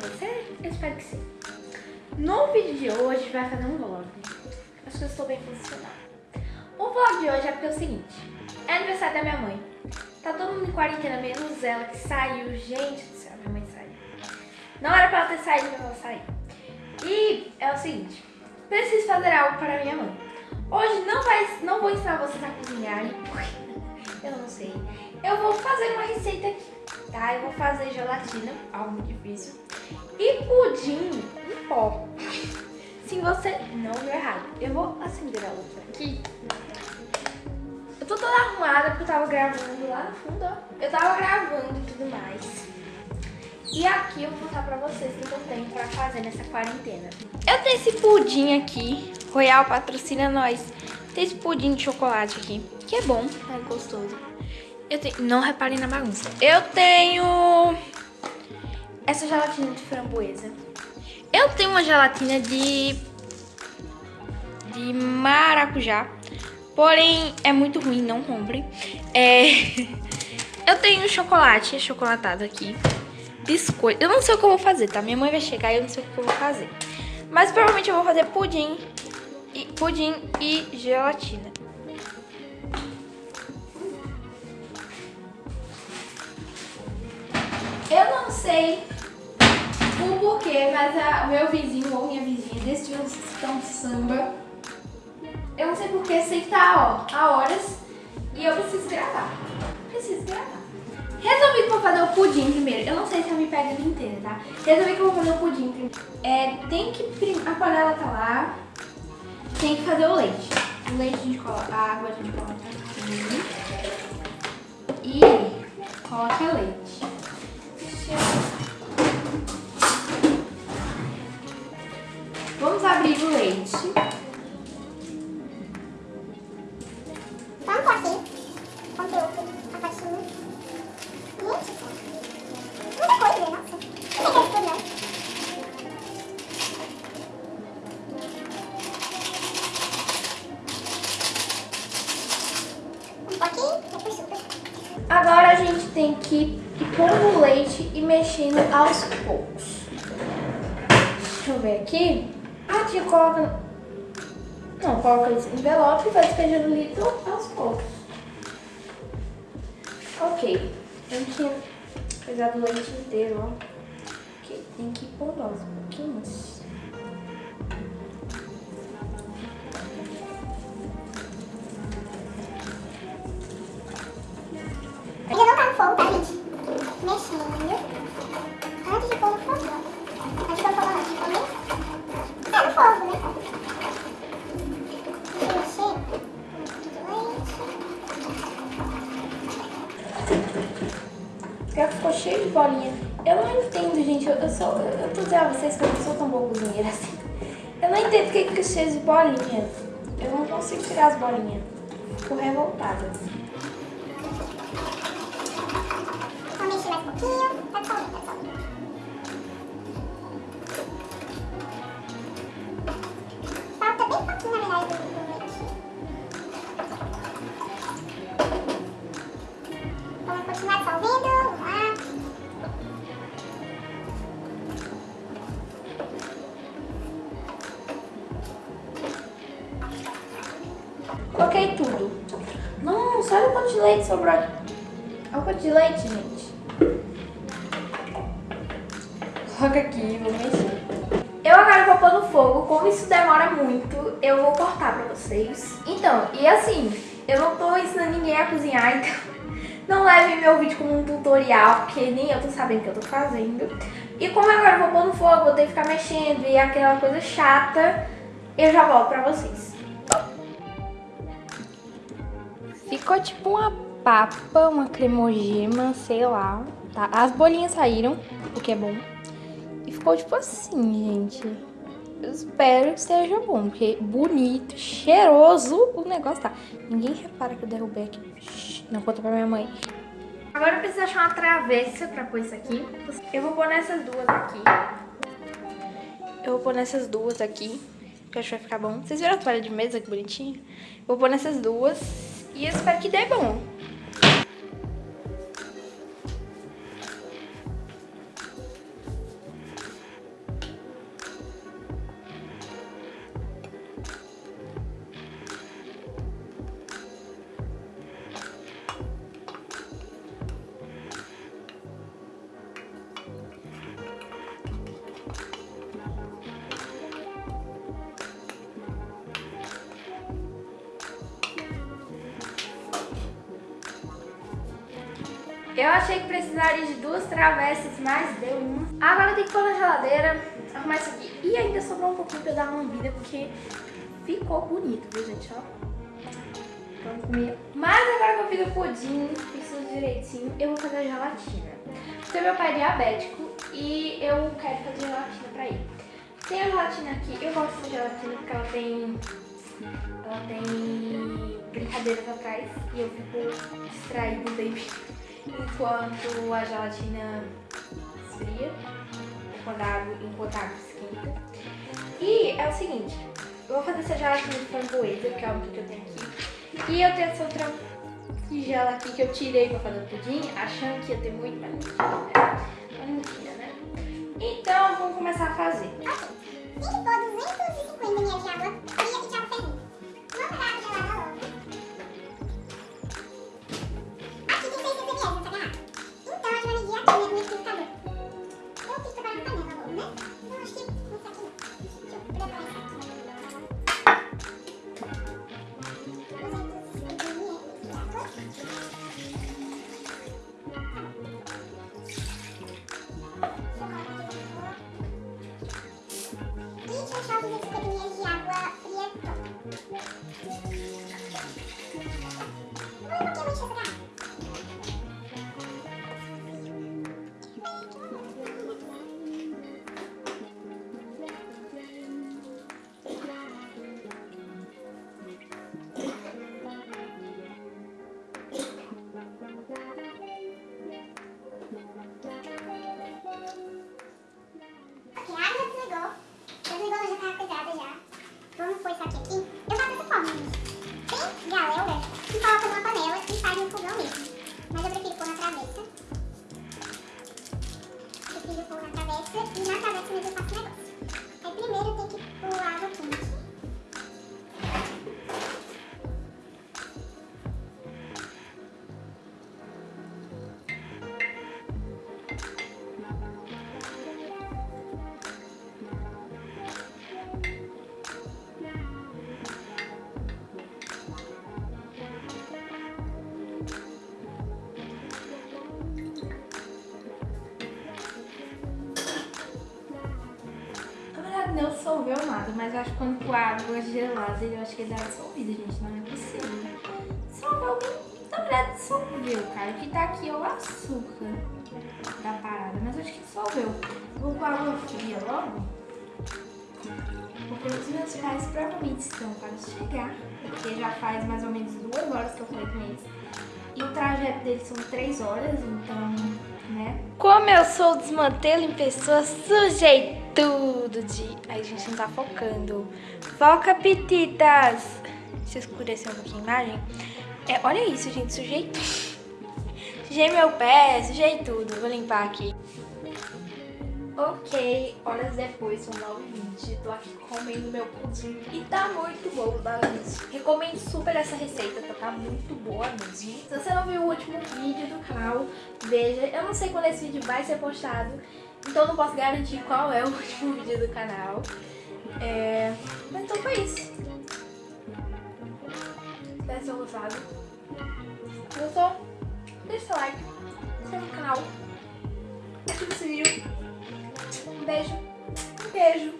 você? Eu espero que sim. No vídeo de hoje vai fazer um vlog. Acho que eu estou bem posicionada. O vlog de hoje é porque é o seguinte. É aniversário da minha mãe. Tá todo mundo em quarentena, menos ela que saiu. Gente do céu, minha mãe saiu. Não era pra ela ter saído, mas ela saiu. E é o seguinte. Preciso fazer algo para minha mãe. Hoje não, vai, não vou ensinar vocês a cozinharem, porque eu não sei. Eu vou fazer uma receita aqui, tá? Eu vou fazer gelatina, algo difícil, e pudim em pó. Se você não viu errado, eu vou acender a luz aqui. Eu tô toda arrumada porque eu tava gravando lá no fundo, ó. Eu tava gravando e tudo mais. E aqui eu vou mostrar pra vocês o que eu tenho pra fazer nessa quarentena. Eu tenho esse pudim aqui, Royal patrocina nós. Tem esse pudim de chocolate aqui, que é bom, é gostoso. Eu tenho, não reparem na bagunça. Eu tenho essa gelatina de framboesa. Eu tenho uma gelatina de de maracujá. Porém, é muito ruim, não comprem. É... Eu tenho chocolate chocolatado aqui. Biscoito. Eu não sei o que eu vou fazer, tá? Minha mãe vai chegar e eu não sei o que eu vou fazer. Mas provavelmente eu vou fazer pudim e, pudim e gelatina. Eu não sei o porquê, mas o meu vizinho ou minha vizinha decidiu um samba. Eu não sei porquê, sei que tá ó, há horas e eu preciso gravar. Preciso gravar. Resolvi que vou fazer o pudim primeiro. Eu não sei se eu me pego inteira, tá? Resolvi que vou fazer o pudim primeiro. É, tem que... A panela tá lá. Tem que fazer o leite. O leite a gente coloca... A água a gente coloca aqui. E coloca leite. Vamos abrir o leite. Agora a gente tem que ir pondo o leite e mexendo aos poucos. Deixa eu ver aqui. A tia coloca... Não, coloca esse envelope e vai despejando o litro aos poucos. Ok. Eu tinha pesado o leite inteiro, ó. Ok, tem que ir pondo aos pouquinhos. Cheio de bolinha. Eu não entendo, gente. Eu, eu, sou, eu tô dizendo a vocês que eu não sou tão boa cozinheira assim. Eu não entendo porque fica cheio de bolinha. Eu não consigo tirar as bolinhas. Fico revoltada. Coloquei tudo. Nossa, olha o quanto de leite sobrou. Olha o quanto de leite, gente. Coloca aqui, vou mexer. Eu agora vou pôr no fogo. Como isso demora muito, eu vou cortar pra vocês. Então, e assim, eu não tô ensinando ninguém a cozinhar, então não leve meu vídeo como um tutorial, porque nem eu tô sabendo o que eu tô fazendo. E como agora eu vou pôr no fogo, vou ter que ficar mexendo e aquela coisa chata, eu já volto pra vocês. Ficou tipo uma papa, uma cremogema, sei lá. Tá? As bolinhas saíram, o que é bom. E ficou tipo assim, gente. Eu espero que seja bom, porque bonito, cheiroso o negócio tá. Ninguém repara que eu derrubei aqui. Não conta pra minha mãe. Agora eu preciso achar uma travessa pra pôr isso aqui. Eu vou pôr nessas duas aqui. Eu vou pôr nessas duas aqui, que eu acho que vai ficar bom. Vocês viram a toalha de mesa que bonitinha? Vou pôr nessas duas. E eu espero que dê bom. Eu achei que precisaria de duas travessas, mas deu uma. Agora tem que pôr na geladeira, arrumar isso aqui. E ainda sobrou um pouquinho pra eu dar uma lambida, porque ficou bonito, viu, gente? Ó. Vamos comer. Mas agora que eu fiz o pudim, fiz tudo direitinho, eu vou fazer a gelatina. Porque meu pai é diabético e eu quero fazer gelatina pra ele. Tem a gelatina aqui, eu gosto de gelatina porque ela tem... Ela tem brincadeiras atrás e eu fico distraído baby enquanto a gelatina esfria, quando a água, enquanto a água esquenta. E é o seguinte, eu vou fazer essa gelatina de framboesa, que é o que eu tenho aqui. E eu tenho essa outra tigela aqui que eu tirei pra fazer o pudim, achando que ia ter muito, tinha, Mas não né? Então, vamos começar a fazer. Ok. Tem que pôr 250 ml de água fria e água fervendo. Dissolveu nada, mas acho que quando com a água gelada, eu acho que ele dá dissolvida, gente. Não é possível. Dissolveu bem. Na verdade dissolveu, cara. O que tá aqui é o açúcar da parada, mas acho que dissolveu. Vou com água fria logo. Porque os meus pais provavelmente estão para chegar. Porque já faz mais ou menos duas horas que eu falei com eles. E o trajeto deles são três horas, então, né? Como eu sou desmantelo em pessoa, sujei tudo de... Ai, gente, não tá focando. Foca, pititas! Se escurecer um pouquinho a imagem. É, olha isso, gente, sujei tudo. Sujei meu pé, sujei tudo. Vou limpar aqui. Ok, horas depois, são 9h20, tô aqui comendo meu pudim e tá muito bom, tá, gente? Recomendo super essa receita, tá, tá muito boa mesmo. Se você não viu o último vídeo do canal, veja. Eu não sei quando esse vídeo vai ser postado, então não posso garantir qual é o último vídeo do canal. É... Mas então foi isso. Espero que tenham gostado. Se gostou, deixa seu like, se inscreve no canal, ativa esse vídeo. Um beijo. Um beijo.